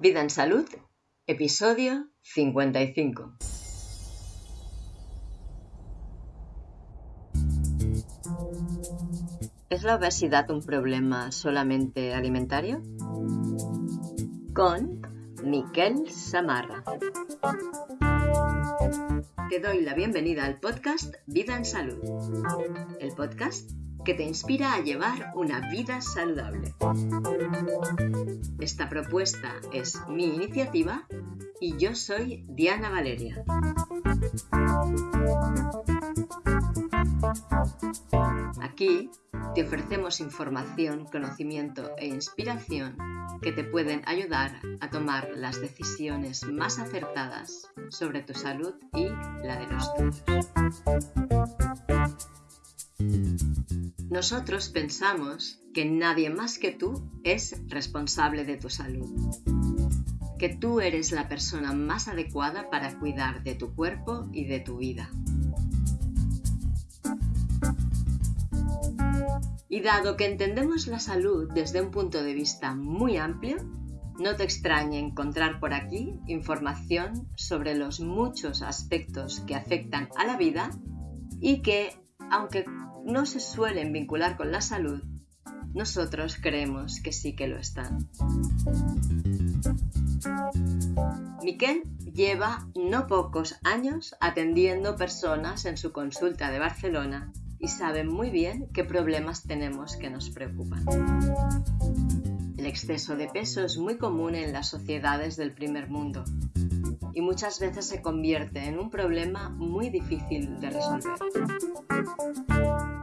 Vida en Salud, episodio 55. ¿Es la obesidad un problema solamente alimentario? Con Miquel Samarra. Te doy la bienvenida al podcast Vida en Salud, el podcast que te inspira a llevar una vida saludable. Esta propuesta es mi iniciativa y yo soy Diana Valeria. Aquí te ofrecemos información, conocimiento e inspiración que te pueden ayudar a tomar las decisiones más acertadas sobre tu salud y la de los tuyos. Nosotros pensamos que nadie más que tú es responsable de tu salud, que tú eres la persona más adecuada para cuidar de tu cuerpo y de tu vida. Y dado que entendemos la salud desde un punto de vista muy amplio, no te extrañe encontrar por aquí información sobre los muchos aspectos que afectan a la vida y que, aunque no se suelen vincular con la salud, nosotros creemos que sí que lo están. Miquel lleva no pocos años atendiendo personas en su consulta de Barcelona y sabe muy bien qué problemas tenemos que nos preocupan. El exceso de peso es muy común en las sociedades del primer mundo y muchas veces se convierte en un problema muy difícil de resolver.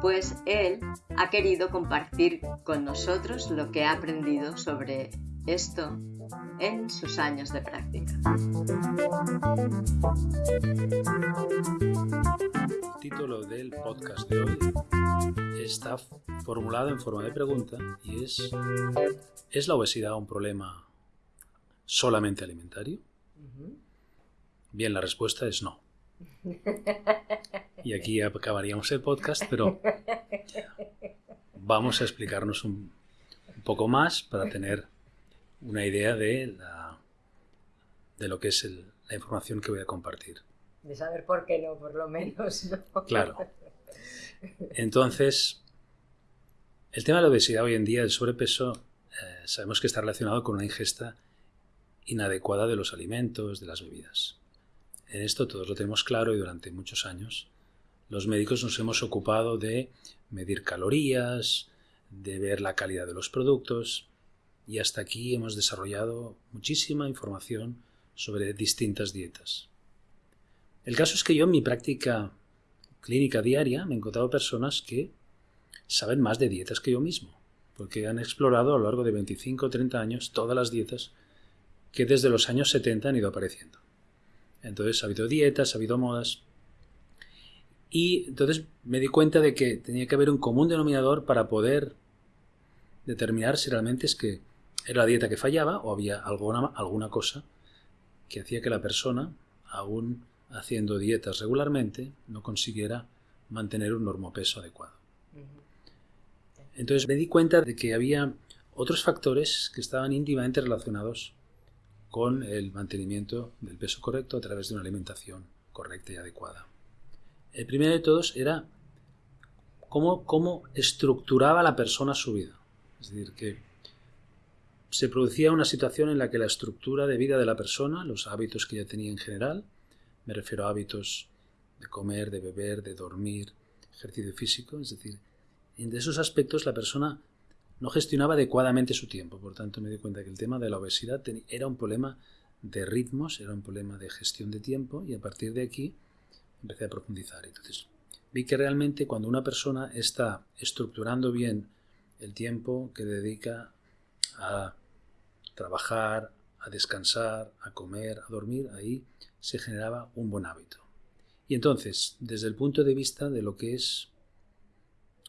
Pues él ha querido compartir con nosotros lo que ha aprendido sobre esto en sus años de práctica. El título del podcast de hoy está formulado en forma de pregunta y es ¿Es la obesidad un problema solamente alimentario? Bien, la respuesta es no. Y aquí acabaríamos el podcast, pero vamos a explicarnos un, poco más para tener una idea de, la, de lo que es la información que voy a compartir. De saber por qué no, por lo menos. Claro. Entonces, el tema de la obesidad hoy en día, el sobrepeso, eh, sabemos que está relacionado con una ingesta inadecuada de los alimentos, de las bebidas. En esto todos lo tenemos claro y durante muchos años los médicos nos hemos ocupado de medir calorías, de ver la calidad de los productos y hasta aquí hemos desarrollado muchísima información sobre distintas dietas. El caso es que yo en mi práctica clínica diaria me he encontrado personas que saben más de dietas que yo mismo, porque han explorado a lo largo de 25 o 30 años todas las dietas que desde los años 70 han ido apareciendo. Entonces ha habido dietas, ha habido modas. Y entonces me di cuenta de que tenía que haber un común denominador para poder determinar si realmente es que era la dieta que fallaba o había alguna, alguna cosa que hacía que la persona, aún haciendo dietas regularmente, no consiguiera mantener un normopeso adecuado. Entonces me di cuenta de que había otros factores que estaban íntimamente relacionados con el mantenimiento del peso correcto a través de una alimentación correcta y adecuada. El primero de todos era cómo, cómo estructuraba la persona su vida. Es decir, que se producía una situación en la que la estructura de vida de la persona, los hábitos que ella tenía en general, me refiero a hábitos de comer, de beber, de dormir, ejercicio físico, es decir, en esos aspectos la persona no gestionaba adecuadamente su tiempo. Por tanto, me di cuenta que el tema de la obesidad era un problema de ritmos, era un problema de gestión de tiempo y a partir de aquí empecé a profundizar. Entonces, vi que realmente cuando una persona está estructurando bien el tiempo que dedica a trabajar, a descansar, a comer, a dormir, ahí se generaba un buen hábito. Y entonces, desde el punto de vista de lo que es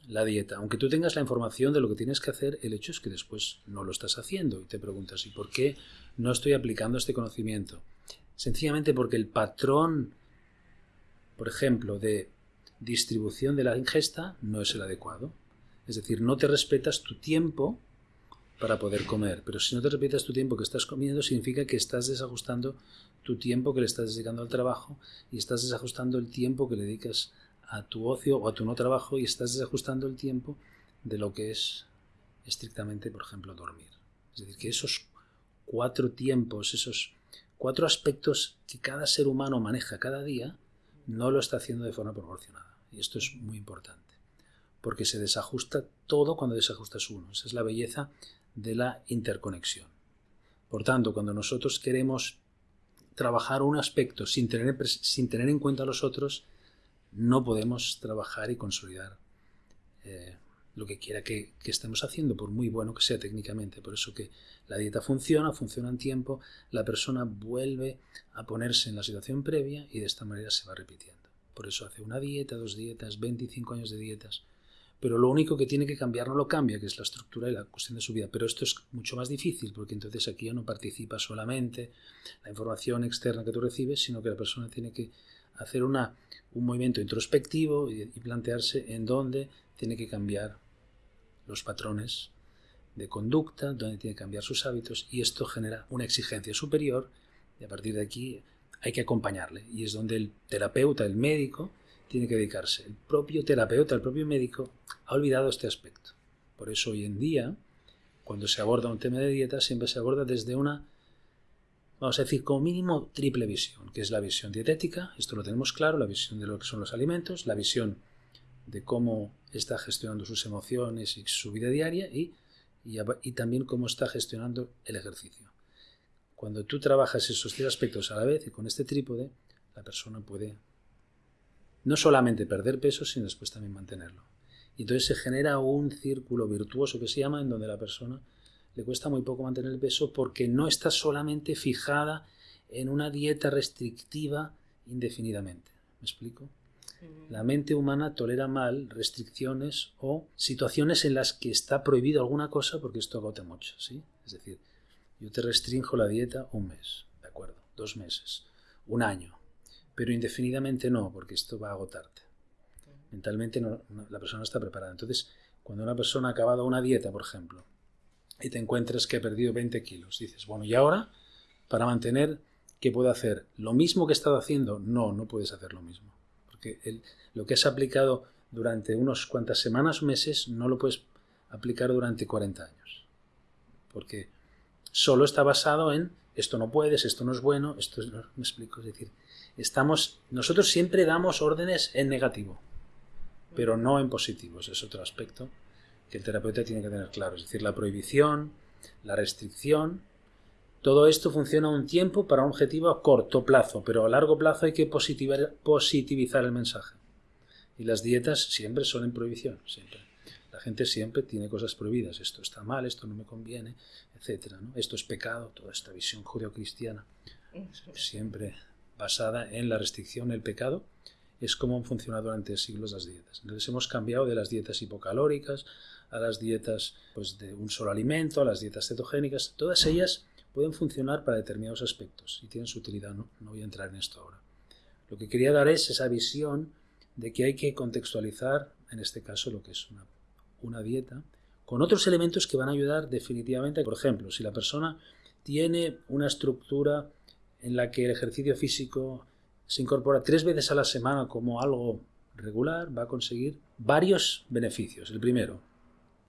la dieta. Aunque tú tengas la información de lo que tienes que hacer, el hecho es que después no lo estás haciendo y te preguntas, ¿y por qué no estoy aplicando este conocimiento? Sencillamente porque el patrón, por ejemplo, de distribución de la ingesta no es el adecuado. Es decir, no te respetas tu tiempo para poder comer. Pero si no te repitas tu tiempo que estás comiendo, significa que estás desajustando tu tiempo que le estás dedicando al trabajo y estás desajustando el tiempo que le dedicas a tu ocio o a tu no trabajo y estás desajustando el tiempo de lo que es estrictamente, por ejemplo, dormir. Es decir, que esos cuatro tiempos, esos cuatro aspectos que cada ser humano maneja cada día, no lo está haciendo de forma proporcionada. Y esto es muy importante, porque se desajusta todo cuando desajustas uno. Esa es la belleza de la interconexión. Por tanto, cuando nosotros queremos trabajar un aspecto sin tener, sin tener en cuenta los otros, no podemos trabajar y consolidar eh, lo que quiera que, estemos haciendo, por muy bueno que sea técnicamente. Por eso que la dieta funciona, funciona en tiempo, la persona vuelve a ponerse en la situación previa y de esta manera se va repitiendo. Por eso hace una dieta, dos dietas, 25 años de dietas. Pero lo único que tiene que cambiar no lo cambia, que es la estructura y la cuestión de su vida. Pero esto es mucho más difícil, porque entonces aquí ya no participa solamente la información externa que tú recibes, sino que la persona tiene que hacer una, un movimiento introspectivo y, y plantearse en dónde tiene que cambiar los patrones de conducta, donde tiene que cambiar sus hábitos y esto genera una exigencia superior y a partir de aquí hay que acompañarle y es donde el terapeuta, el médico, tiene que dedicarse. El propio terapeuta, el propio médico ha olvidado este aspecto. Por eso hoy en día, cuando se aborda un tema de dieta, siempre se aborda desde una, vamos a decir, como mínimo triple visión, que es la visión dietética, esto lo tenemos claro, la visión de lo que son los alimentos, la visión de cómo está gestionando sus emociones y su vida diaria y, y, también cómo está gestionando el ejercicio. Cuando tú trabajas esos tres aspectos a la vez y con este trípode, la persona puede no solamente perder peso, sino después también mantenerlo. Y entonces se genera un círculo virtuoso que se llama en donde la persona le cuesta muy poco mantener el peso porque no está solamente fijada en una dieta restrictiva indefinidamente. ¿Me explico? La mente humana tolera mal restricciones o situaciones en las que está prohibido alguna cosa porque esto agota mucho, ¿sí? Es decir, yo te restringo la dieta un mes, ¿de acuerdo? Dos meses, un año, pero indefinidamente no, porque esto va a agotarte. Mentalmente la persona no está preparada. Entonces, cuando una persona ha acabado una dieta, por ejemplo, y te encuentras que ha perdido 20 kilos, dices, bueno, ¿y ahora? Para mantener, ¿qué puedo hacer? ¿Lo mismo que he estado haciendo? No, no puedes hacer lo mismo porque lo que has aplicado durante unos cuantas semanas o meses no lo puedes aplicar durante 40 años. Porque solo está basado en esto no puedes, esto no es bueno, esto no, me explico, es decir, estamos nosotros siempre damos órdenes en negativo, pero no en positivo, es otro aspecto que el terapeuta tiene que tener claro, es decir, la prohibición, la restricción todo esto funciona un tiempo para un objetivo a corto plazo, pero a largo plazo hay que positivizar el mensaje. Y las dietas siempre son en prohibición, siempre. La gente siempre tiene cosas prohibidas. Esto está mal, esto no me conviene, etc. Esto es pecado, toda esta visión judeocristiana, siempre basada en la restricción, el pecado, es como han funcionado durante siglos las dietas. Entonces hemos cambiado de las dietas hipocalóricas a las dietas pues, de un solo alimento, a las dietas cetogénicas, todas ellas pueden funcionar para determinados aspectos y tienen su utilidad, ¿no? voy a entrar en esto ahora. Lo que quería dar es esa visión de que hay que contextualizar, en este caso, lo que es una, una dieta, con otros elementos que van a ayudar definitivamente. Por ejemplo, si la persona tiene una estructura en la que el ejercicio físico se incorpora tres veces a la semana como algo regular, va a conseguir varios beneficios. El primero,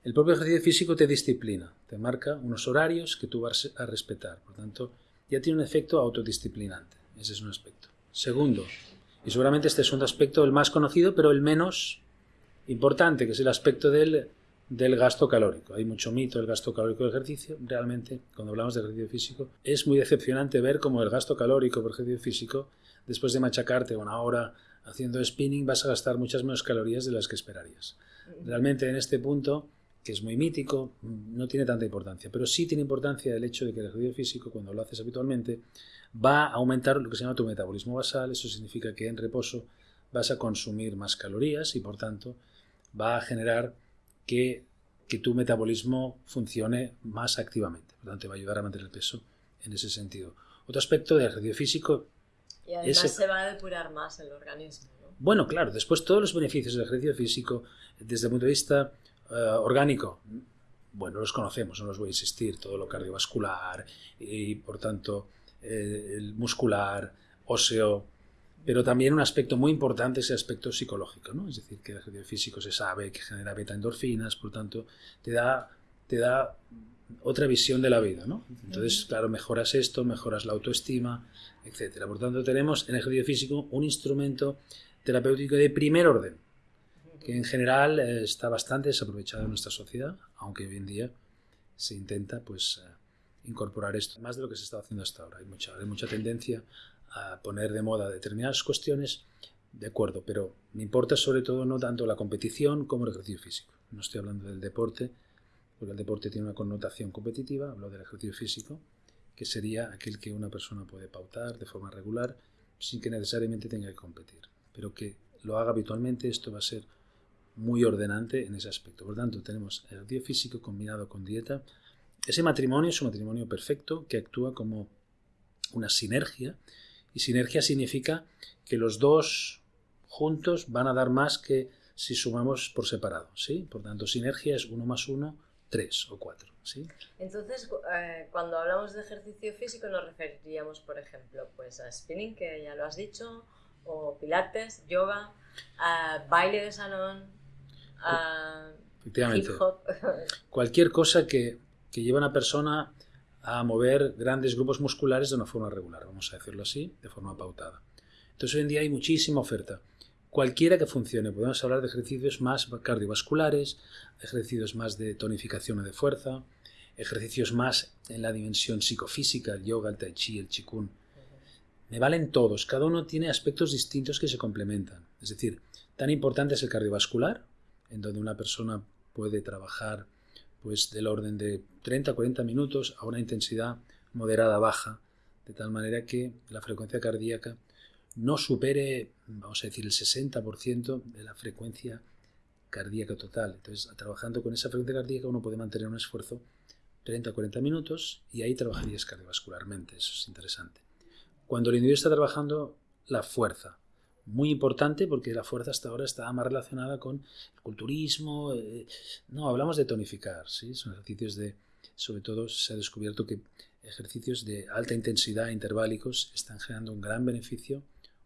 el propio ejercicio físico te disciplina, te marca unos horarios que tú vas a respetar. Por tanto, ya tiene un efecto autodisciplinante. Ese es un aspecto. Segundo, y seguramente este es un aspecto el más conocido, pero el menos importante, que es el aspecto del, del gasto calórico. Hay mucho mito del gasto calórico del ejercicio. Realmente, cuando hablamos de ejercicio físico, es muy decepcionante ver cómo el gasto calórico por ejercicio físico, después de machacarte una hora haciendo spinning, vas a gastar muchas menos calorías de las que esperarías. Realmente en este punto que es muy mítico, no tiene tanta importancia, pero sí tiene importancia el hecho de que el ejercicio físico, cuando lo haces habitualmente, va a aumentar lo que se llama tu metabolismo basal, eso significa que en reposo vas a consumir más calorías y por tanto va a generar que, tu metabolismo funcione más activamente, por lo tanto te va a ayudar a mantener el peso en ese sentido. Otro aspecto del ejercicio físico y además se va a depurar más el organismo. Bueno, claro, después todos los beneficios del ejercicio físico, desde el punto de vista eh, orgánico bueno, los conocemos, no los voy a insistir, todo lo cardiovascular y por tanto eh, el muscular, óseo, pero también un aspecto muy importante es el aspecto psicológico, ¿no? Es decir, que el ejercicio físico se sabe que genera beta endorfinas, por tanto, te da, te da otra visión de la vida, ¿no? Entonces, claro, mejoras esto, mejoras la autoestima, etcétera. Por tanto, tenemos en el ejercicio físico un instrumento terapéutico de primer orden, que en general eh, está bastante desaprovechado en nuestra sociedad, aunque hoy en día se intenta pues eh, incorporar esto más de lo que se está haciendo hasta ahora. Hay mucha, hay mucha tendencia a poner de moda determinadas cuestiones, de acuerdo, pero me importa sobre todo no tanto la competición como el ejercicio físico. No estoy hablando del deporte, porque el deporte tiene una connotación competitiva, hablo del ejercicio físico, que sería aquel que una persona puede pautar de forma regular sin que necesariamente tenga que competir, pero que lo haga habitualmente, esto va a ser muy ordenante en ese aspecto. Por lo tanto, tenemos ejercicio físico combinado con dieta. Ese matrimonio es un matrimonio perfecto que actúa como una sinergia. Y sinergia significa que los dos juntos van a dar más que si sumamos por separado. ¿sí? Por tanto, sinergia es uno más uno, tres o cuatro. ¿sí? Entonces, eh, cuando hablamos de ejercicio físico nos referiríamos, por ejemplo, pues a spinning, que ya lo has dicho, o pilates, yoga, a baile de salón, Efectivamente. Cualquier cosa que, que lleve a una persona a mover grandes grupos musculares de una forma regular, vamos a decirlo así, de forma pautada. Entonces hoy en día hay muchísima oferta. Cualquiera que funcione, podemos hablar de ejercicios más cardiovasculares, ejercicios más de tonificación o de fuerza, ejercicios más en la dimensión psicofísica, el yoga, el tai chi, el chikun. Me valen todos, cada uno tiene aspectos distintos que se complementan. Es decir, tan importante es el cardiovascular, en donde una persona puede trabajar pues del orden de 30 a 40 minutos a una intensidad moderada baja, de tal manera que la frecuencia cardíaca no supere, vamos a decir, el 60% de la frecuencia cardíaca total. Entonces, trabajando con esa frecuencia cardíaca uno puede mantener un esfuerzo 30 a 40 minutos y ahí trabajarías cardiovascularmente, eso es interesante. Cuando el individuo está trabajando la fuerza, muy importante porque la fuerza hasta ahora estaba más relacionada con el culturismo. Eh, no, hablamos de tonificar, ¿sí? Son ejercicios de, sobre todo se ha descubierto que ejercicios de alta intensidad interválicos están generando un gran beneficio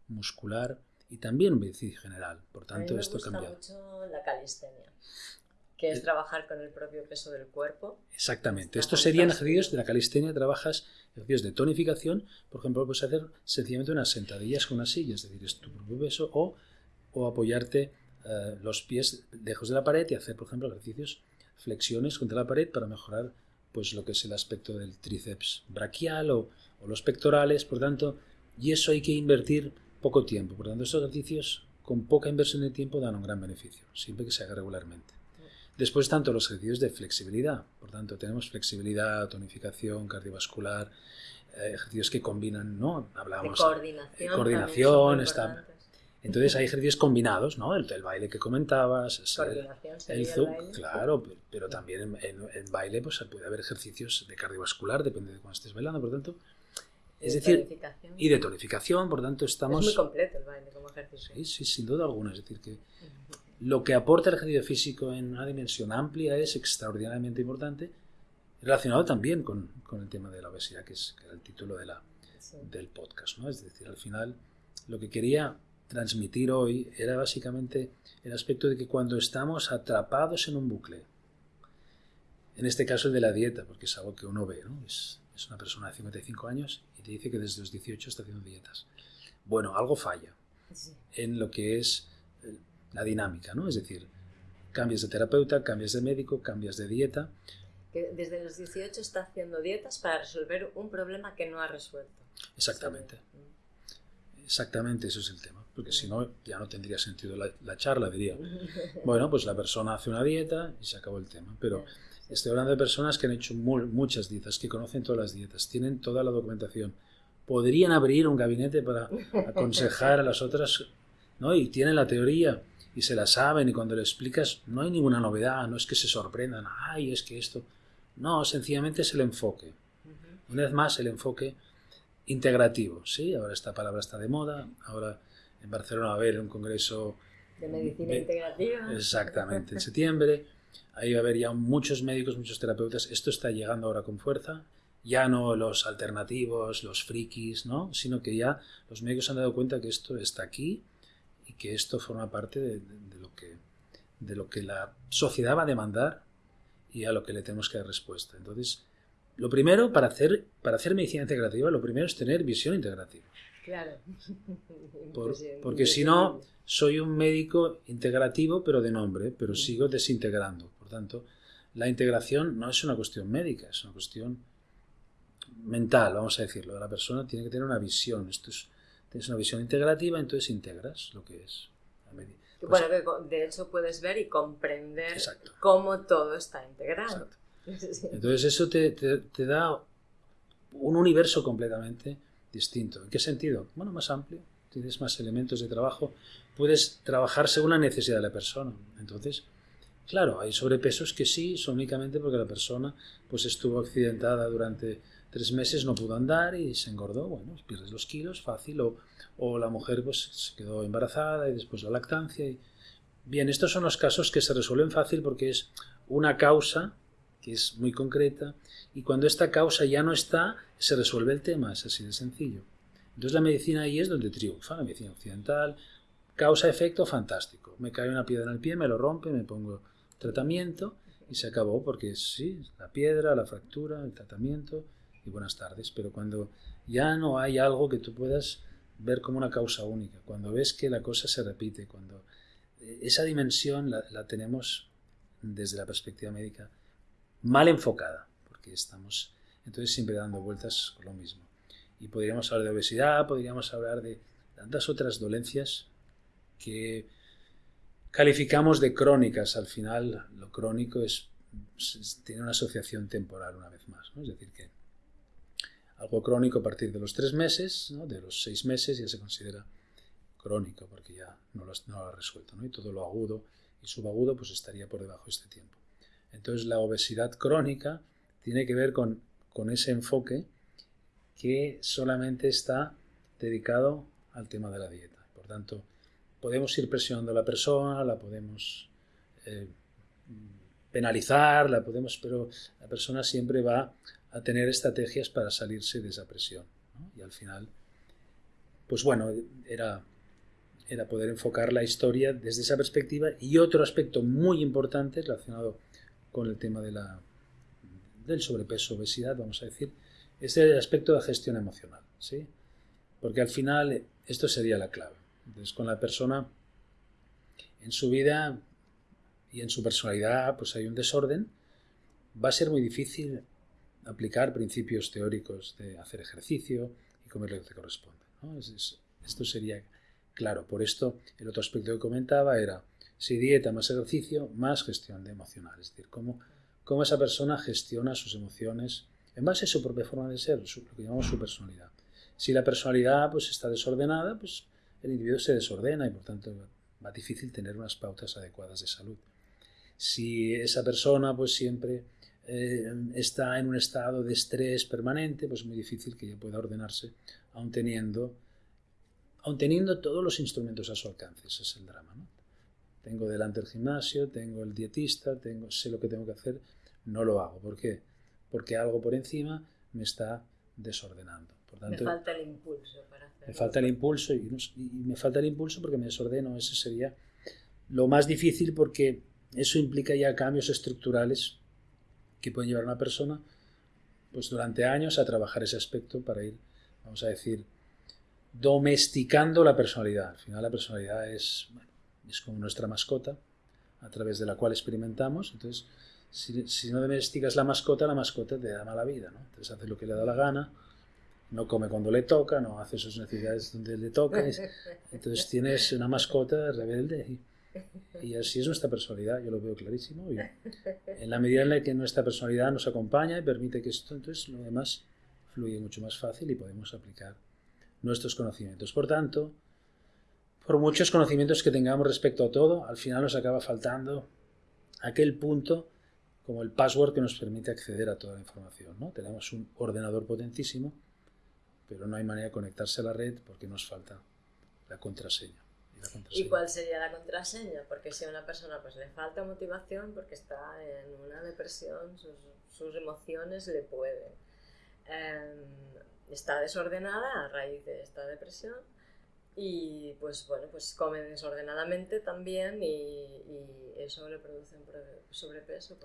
muscular y también un beneficio general. Por tanto, esto ha cambiado. mucho la calistenia que es trabajar con el propio peso del cuerpo. Exactamente. Estos serían ejercicios de la calistenia, trabajas ejercicios de tonificación, por ejemplo, puedes hacer sencillamente unas sentadillas con una silla, es decir, es tu propio peso, o, o apoyarte eh, los pies lejos de la pared y hacer, por ejemplo, ejercicios, flexiones contra la pared para mejorar pues lo que es el aspecto del tríceps braquial o, o los pectorales, por tanto, y eso hay que invertir poco tiempo, por tanto, estos ejercicios con poca inversión de tiempo dan un gran beneficio, siempre que se haga regularmente. Después, tanto los ejercicios de flexibilidad. Por tanto, tenemos flexibilidad, tonificación cardiovascular, eh, ejercicios que combinan, ¿no? Hablamos de coordinación. coordinación está, entonces hay ejercicios combinados, ¿no? El, baile que comentabas, el, el zoom, claro, pero, también en, baile pues puede haber ejercicios de cardiovascular, depende de cuándo estés bailando, por tanto, es decir, y de tonificación, por tanto estamos... Es muy completo el baile como ejercicio. Sí, sí, sin duda alguna, es decir que lo que aporta el ejercicio físico en una dimensión amplia es extraordinariamente importante, relacionado también con, el tema de la obesidad, que es el título de la, del podcast. ¿no? Es decir, al final lo que quería transmitir hoy era básicamente el aspecto de que cuando estamos atrapados en un bucle, en este caso el de la dieta, porque es algo que uno ve, ¿no? es, es una persona de 55 años y te dice que desde los 18 está haciendo dietas. Bueno, algo falla en lo que es la dinámica, ¿no? Es decir, cambias de terapeuta, cambias de médico, cambias de dieta. Que desde los 18 está haciendo dietas para resolver un problema que no ha resuelto. Exactamente. Exactamente, eso es el tema. Porque si no, ya no tendría sentido la, charla, diría. Bueno, pues la persona hace una dieta y se acabó el tema. Pero estoy hablando de personas que han hecho muchas dietas, que conocen todas las dietas, tienen toda la documentación. Podrían abrir un gabinete para aconsejar a las otras, ¿no? Y tienen la teoría y se la saben y cuando le explicas no hay ninguna novedad, no es que se sorprendan, ay, es que esto... No, sencillamente es el enfoque. Una vez más, el enfoque integrativo, ¿sí? Ahora esta palabra está de moda, ahora en Barcelona va a haber un congreso... De medicina integrativa. Exactamente, en septiembre. ahí va a haber ya muchos médicos, muchos terapeutas. Esto está llegando ahora con fuerza. Ya no los alternativos, los frikis, ¿no? Sino que ya los médicos han dado cuenta que esto está aquí y que esto forma parte de, lo, que, de lo que la sociedad va a demandar y a lo que le tenemos que dar respuesta. Entonces, lo primero, para hacer, para hacer medicina integrativa, lo primero es tener visión integrativa. Claro. porque si no, soy un médico integrativo, pero de nombre, pero sigo desintegrando. Por tanto, la integración no es una cuestión médica, es una cuestión mental, vamos a decirlo. La persona tiene que tener una visión. Esto es, tienes una visión integrativa, entonces integras lo que es. bueno, de hecho puedes ver y comprender cómo todo está integrado. Entonces eso te, te, da un universo completamente distinto. ¿En qué sentido? Bueno, más amplio, tienes más elementos de trabajo, puedes trabajar según la necesidad de la persona. Entonces, claro, hay sobrepesos que sí, son únicamente porque la persona pues estuvo accidentada durante tres meses, no pudo andar y se engordó. Bueno, pierdes los kilos, fácil. O, o la mujer pues se quedó embarazada y después la lactancia. Bien, estos son los casos que se resuelven fácil porque es una causa que es muy concreta, y cuando esta causa ya no está, se resuelve el tema, es así de sencillo. Entonces la medicina ahí es donde triunfa, la medicina occidental, causa-efecto fantástico. Me cae una piedra en el pie, me lo rompe, me pongo tratamiento y se acabó, porque sí, la piedra, la fractura, el tratamiento y buenas tardes. Pero cuando ya no hay algo que tú puedas ver como una causa única, cuando ves que la cosa se repite, cuando eh, esa dimensión la, la tenemos desde la perspectiva médica mal enfocada, porque estamos entonces siempre dando vueltas con lo mismo. Y podríamos hablar de obesidad, podríamos hablar de tantas otras dolencias que calificamos de crónicas. Al final, lo crónico es, tiene una asociación temporal una vez más. Es decir, que algo crónico a partir de los tres meses, de los seis meses ya se considera crónico porque ya no lo, no ha resuelto. Y todo lo agudo y subagudo pues estaría por debajo de este tiempo. Entonces la obesidad crónica tiene que ver con, ese enfoque que solamente está dedicado al tema de la dieta. Por tanto, podemos ir presionando a la persona, la podemos eh, penalizar, la podemos, pero la persona siempre va a tener estrategias para salirse de esa presión. Y al final, pues bueno, era, era poder enfocar la historia desde esa perspectiva y otro aspecto muy importante relacionado con el tema de la, del sobrepeso, obesidad, vamos a decir, es el aspecto de gestión emocional, ¿sí? Porque al final esto sería la clave. Entonces, con la persona en su vida y en su personalidad, pues hay un desorden, va a ser muy difícil aplicar principios teóricos de hacer ejercicio y comer lo que te corresponde. esto sería claro. Por esto, el otro aspecto que comentaba era si dieta más ejercicio, más gestión de emocional. Es decir, cómo, cómo esa persona gestiona sus emociones en base a su propia forma de ser, lo que llamamos su personalidad. Si la personalidad pues, está desordenada, pues el individuo se desordena y por tanto va difícil tener unas pautas adecuadas de salud. Si esa persona pues siempre eh, está en un estado de estrés permanente, pues es muy difícil que ella pueda ordenarse, aun teniendo, aun teniendo todos los instrumentos a su alcance. Ese es el drama. ¿no? Tengo delante el gimnasio, tengo el dietista, tengo, sé lo que tengo que hacer, no lo hago. ¿Por qué? Porque algo por encima me está desordenando. Por tanto, me falta el impulso para hacerlo. Me falta el impulso y, me falta el impulso porque me desordeno. Ese sería lo más difícil porque eso implica ya cambios estructurales que pueden llevar a una persona pues durante años a trabajar ese aspecto para ir, vamos a decir, domesticando la personalidad. Al final la personalidad es, es como nuestra mascota, a través de la cual experimentamos. Entonces, si, no domesticas la mascota, la mascota te da mala vida. ¿no? Entonces hace lo que le da la gana, no come cuando le toca, no hace sus necesidades donde le toca. Entonces tienes una mascota rebelde. Y, así es nuestra personalidad, yo lo veo clarísimo. Y en la medida en la que nuestra personalidad nos acompaña y permite que esto, entonces lo demás fluye mucho más fácil y podemos aplicar nuestros conocimientos. Por tanto, por muchos conocimientos que tengamos respecto a todo, al final nos acaba faltando aquel punto como el password que nos permite acceder a toda la información. ¿no? Tenemos un ordenador potentísimo, pero no hay manera de conectarse a la red porque nos falta la contraseña. ¿Y cuál sería la contraseña? Porque si a una persona pues, le falta motivación porque está en una depresión, sus, sus emociones le pueden. Em, está desordenada a raíz de esta depresión y pues bueno, pues come desordenadamente también y, eso le produce un sobrepeso.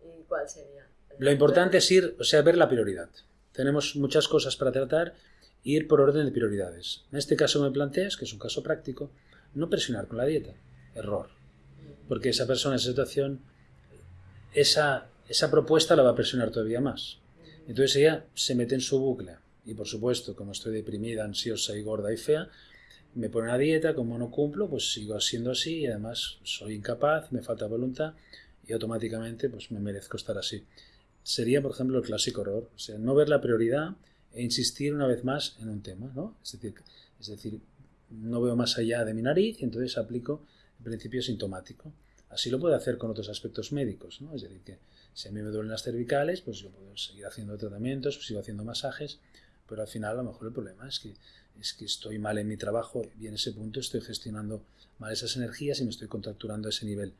¿Y cuál sería? Lo importante es ir, o sea, ver la prioridad. Tenemos muchas cosas para tratar ir por orden de prioridades. En este caso me planteas, que es un caso práctico, no presionar con la dieta. Error. Porque esa persona, esa situación, esa, esa propuesta la va a presionar todavía más. Entonces ella se mete en su bucle. Y por supuesto, como estoy deprimida, ansiosa y gorda y fea, me pone una dieta, como no cumplo, pues sigo siendo así y además soy incapaz, me falta voluntad y automáticamente pues me merezco estar así. Sería, por ejemplo, el clásico error, o sea, no ver la prioridad e insistir una vez más en un tema, ¿no? Es decir, es decir, no veo más allá de mi nariz y entonces aplico el principio sintomático. Así lo puedo hacer con otros aspectos médicos, ¿no? Es decir, que si a mí me duelen las cervicales, pues yo puedo seguir haciendo tratamientos, sigo haciendo masajes, pero al final a lo mejor el problema es que, es que estoy mal en mi trabajo y en ese punto estoy gestionando mal esas energías y me estoy contracturando a ese nivel.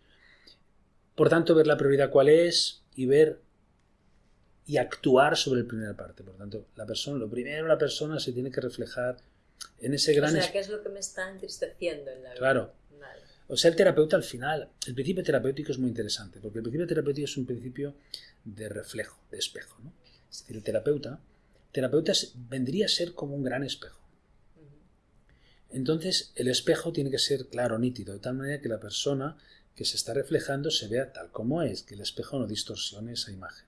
Por tanto, ver la prioridad cuál es y ver y actuar sobre la primera parte. Por tanto, la persona, lo primero la persona se tiene que reflejar en ese gran... O sea, ¿qué es lo que me está entristeciendo en la vida? Claro. O sea, el terapeuta al final, el principio terapéutico es muy interesante, porque el principio terapéutico es un principio de reflejo, de espejo. ¿no? Es decir, el terapeuta, terapeuta vendría a ser como un gran espejo. Entonces, el espejo tiene que ser claro, nítido, de tal manera que la persona que se está reflejando se vea tal como es, que el espejo no distorsione esa imagen.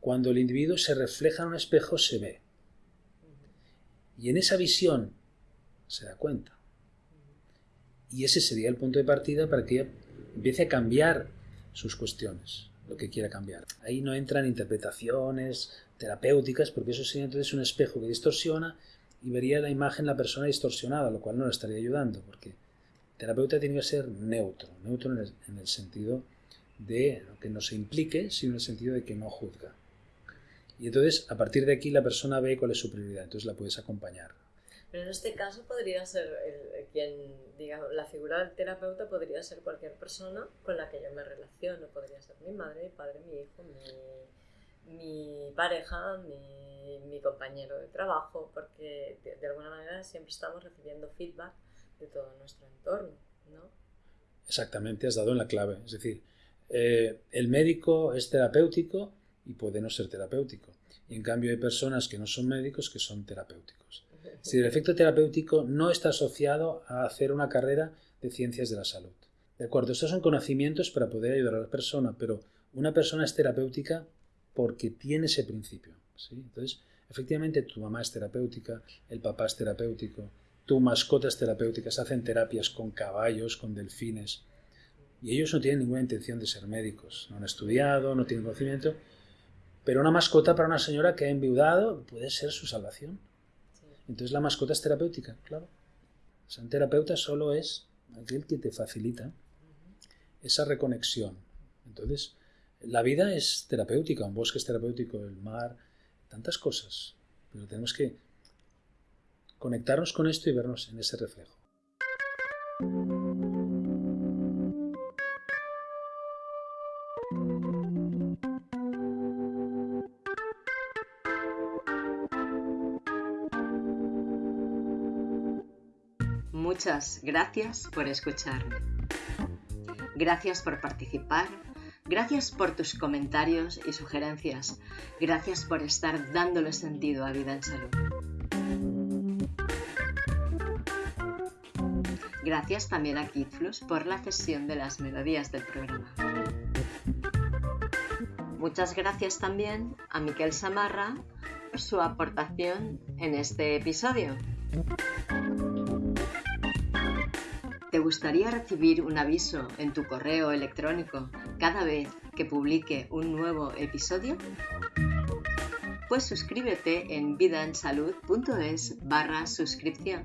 Cuando el individuo se refleja en un espejo, se ve. Y en esa visión se da cuenta. Y ese sería el punto de partida para que empiece a cambiar sus cuestiones, lo que quiera cambiar. Ahí no entran interpretaciones terapéuticas, porque eso sería entonces un espejo que distorsiona y vería la imagen la persona distorsionada, lo cual no le estaría ayudando, porque el terapeuta tiene que ser neutro, neutro el, en el sentido de que no se implique, sino en el sentido de que no juzga. Y entonces, a partir de aquí, la persona ve cuál es su prioridad, entonces la puedes acompañar. Pero en este caso podría ser el, quien, digamos, la figura del terapeuta podría ser cualquier persona con la que yo me relaciono. Podría ser mi madre, mi padre, mi hijo, mi, mi pareja, mi, mi, compañero de trabajo, porque de, alguna manera siempre estamos recibiendo feedback de todo nuestro entorno, ¿no? Exactamente, has dado en la clave. Es decir, eh, el médico es terapéutico y puede no ser terapéutico. Y en cambio hay personas que no son médicos que son terapéuticos. Si el efecto terapéutico no está asociado a hacer una carrera de ciencias de la salud. De acuerdo, estos son conocimientos para poder ayudar a la persona, pero una persona es terapéutica porque tiene ese principio. ¿sí? Entonces, efectivamente, tu mamá es terapéutica, el papá es terapéutico, tu mascota es terapéutica, se hacen terapias con caballos, con delfines, y ellos no tienen ninguna intención de ser médicos, no han estudiado, no tienen conocimiento, pero una mascota para una señora que ha enviudado puede ser su salvación. Entonces la mascota es terapéutica, claro. O sea, un terapeuta solo es aquel que te facilita esa reconexión. Entonces, la vida es terapéutica, un bosque es terapéutico, el mar, tantas cosas. Pero tenemos que conectarnos con esto y vernos en ese reflejo. Muchas gracias por escucharme. Gracias por participar. Gracias por tus comentarios y sugerencias. Gracias por estar dándole sentido a Vida en Salud. Gracias también a Kidflux por la cesión de las melodías del programa. Muchas gracias también a Miquel Samarra por su aportación en este episodio. ¿Te gustaría recibir un aviso en tu correo electrónico cada vez que publique un nuevo episodio? Pues suscríbete en vidaensalud.es barra suscripción.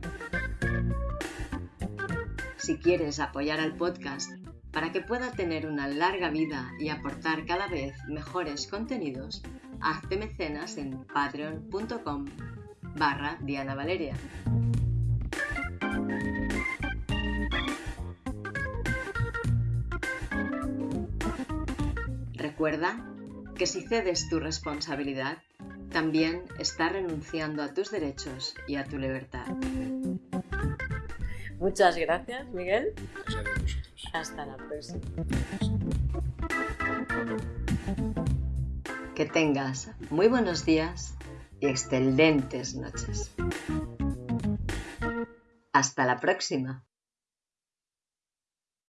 Si quieres apoyar al podcast para que pueda tener una larga vida y aportar cada vez mejores contenidos, hazte mecenas en patreon.com barra Diana Valeria. Recuerda que si cedes tu responsabilidad, también estás renunciando a tus derechos y a tu libertad. Muchas gracias, Miguel. Gracias a vosotros. Hasta la próxima. Que tengas muy buenos días y excelentes noches. Hasta la próxima.